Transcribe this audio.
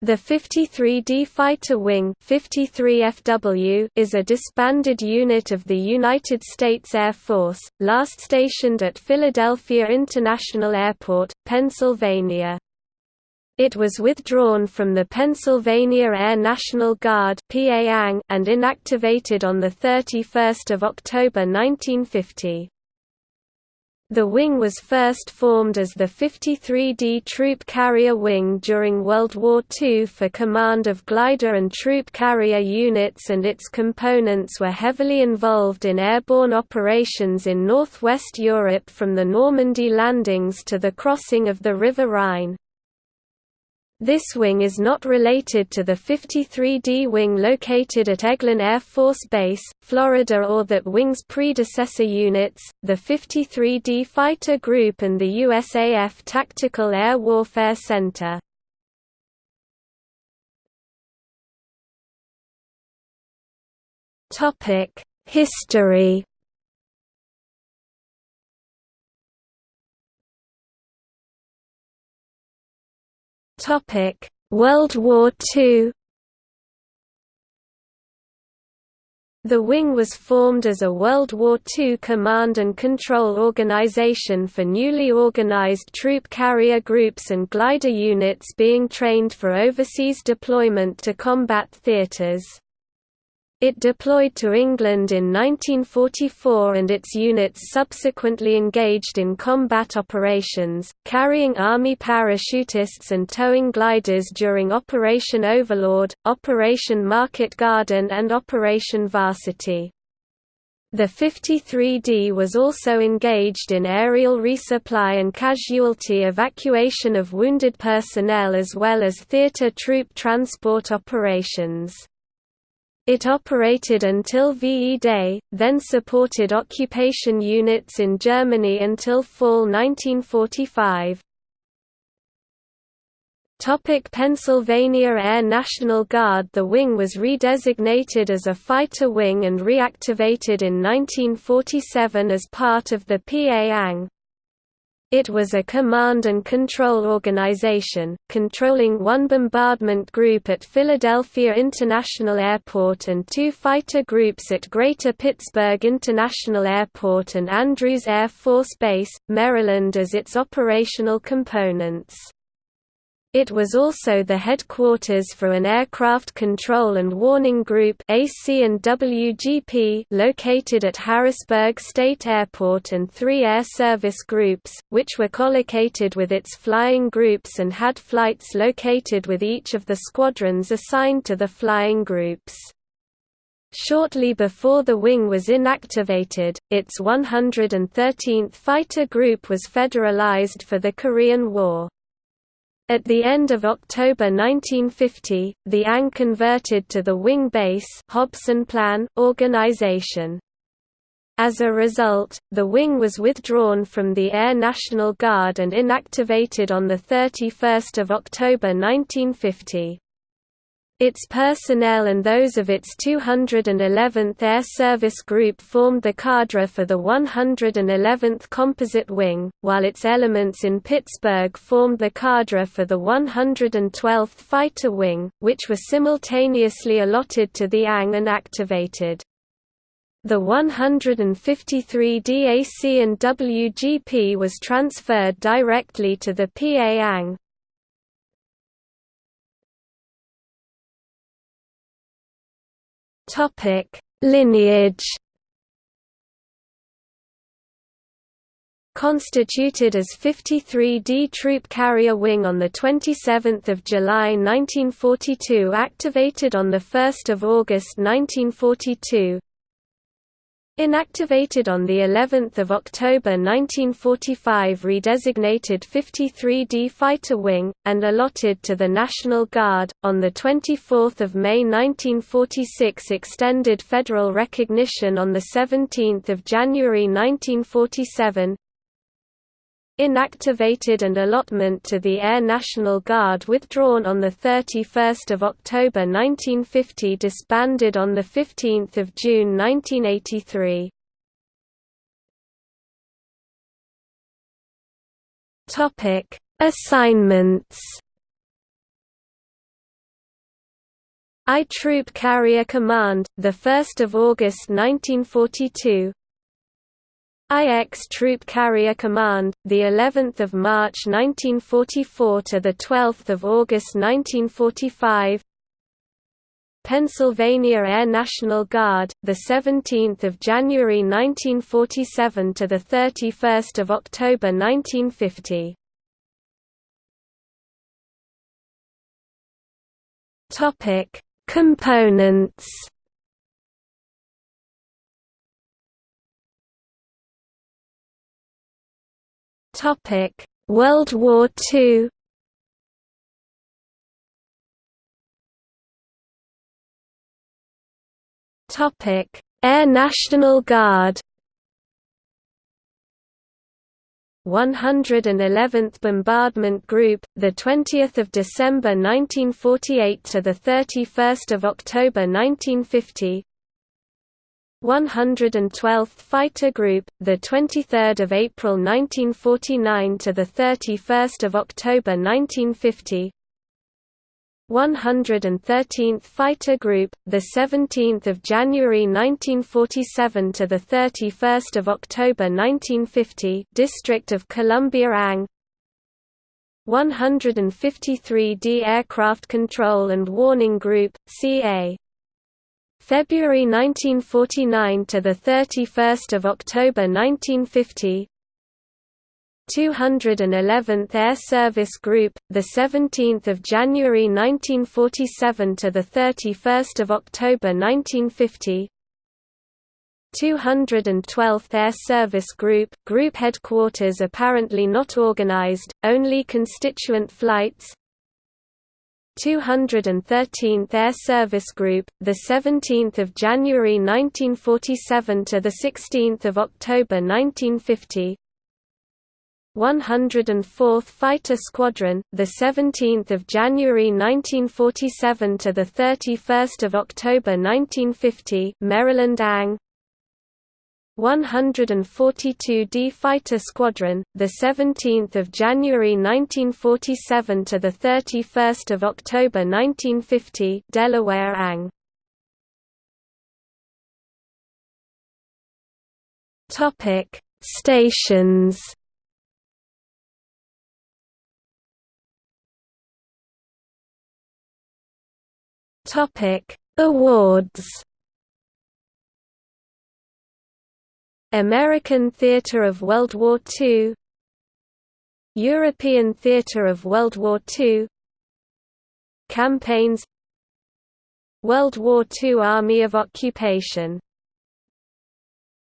The 53D Fighter Wing 53FW is a disbanded unit of the United States Air Force, last stationed at Philadelphia International Airport, Pennsylvania. It was withdrawn from the Pennsylvania Air National Guard and inactivated on 31 October 1950. The wing was first formed as the 53D Troop Carrier Wing during World War II for command of glider and troop carrier units and its components were heavily involved in airborne operations in northwest Europe from the Normandy landings to the crossing of the River Rhine. This wing is not related to the 53D wing located at Eglin Air Force Base, Florida or that wing's predecessor units, the 53D Fighter Group and the USAF Tactical Air Warfare Center. History Topic: World War II. The wing was formed as a World War II command and control organization for newly organized troop carrier groups and glider units being trained for overseas deployment to combat theaters. It deployed to England in 1944 and its units subsequently engaged in combat operations, carrying Army parachutists and towing gliders during Operation Overlord, Operation Market Garden and Operation Varsity. The 53D was also engaged in aerial resupply and casualty evacuation of wounded personnel as well as theater troop transport operations. It operated until VE Day, then supported occupation units in Germany until fall 1945. Topic Pennsylvania Air National Guard The wing was redesignated as a fighter wing and reactivated in 1947 as part of the PA-ANG. It was a command and control organization, controlling one bombardment group at Philadelphia International Airport and two fighter groups at Greater Pittsburgh International Airport and Andrews Air Force Base, Maryland as its operational components. It was also the headquarters for an aircraft control and warning group AC and WGP located at Harrisburg State Airport and three air service groups, which were collocated with its flying groups and had flights located with each of the squadrons assigned to the flying groups. Shortly before the wing was inactivated, its 113th Fighter Group was federalized for the Korean War. At the end of October 1950, the ANG converted to the Wing Base Hobson Plan organization. As a result, the wing was withdrawn from the Air National Guard and inactivated on 31 October 1950. Its personnel and those of its 211th Air Service Group formed the cadre for the 111th Composite Wing, while its elements in Pittsburgh formed the cadre for the 112th Fighter Wing, which were simultaneously allotted to the ANG and activated. The 153 DAC and WGP was transferred directly to the PA ANG, Topic: Lineage. Constituted as 53D Troop Carrier Wing on 27 July 1942 activated on 1 August 1942 Inactivated on the 11th of October 1945 redesignated 53D Fighter Wing and allotted to the National Guard on the 24th of May 1946 extended federal recognition on the 17th of January 1947 Inactivated and allotment to the Air National Guard withdrawn on 31 October 1950 disbanded on 15 June 1983. Assignments I Troop Carrier Command, 1 August 1942 IX Troop Carrier Command, the 11th of March 1944 to the 12th of August 1945. Pennsylvania Air National Guard, the 17th of January 1947 to the 31st of October 1950. Topic: Components. World War II. Topic: Air National Guard. 111th Bombardment Group, the 20th of December 1948 to the 31st of October 1950. 112th Fighter Group, the 23rd of April 1949 to the 31st of October 1950. 113th Fighter Group, the 17th of January 1947 to the 31st of October 1950, District of Columbia ANG. 153d Aircraft Control and Warning Group, CA. February 1949 to the 31st of October 1950. 211th Air Service Group, the 17th of January 1947 to the 31st of October 1950. 212th Air Service Group, group headquarters apparently not organized, only constituent flights. 213th Air Service Group, the 17th of January 1947 to the 16th of October 1950. 104th Fighter Squadron, the 17th of January 1947 to the 31st of October 1950, Maryland ANG. 142d Fighter Squadron, the 17th of January 1947 to the 31st of October 1950, Delaware ANG. Topic: Stations. Topic: Awards American Theatre of World War II European Theatre of World War II Campaigns World War II Army of Occupation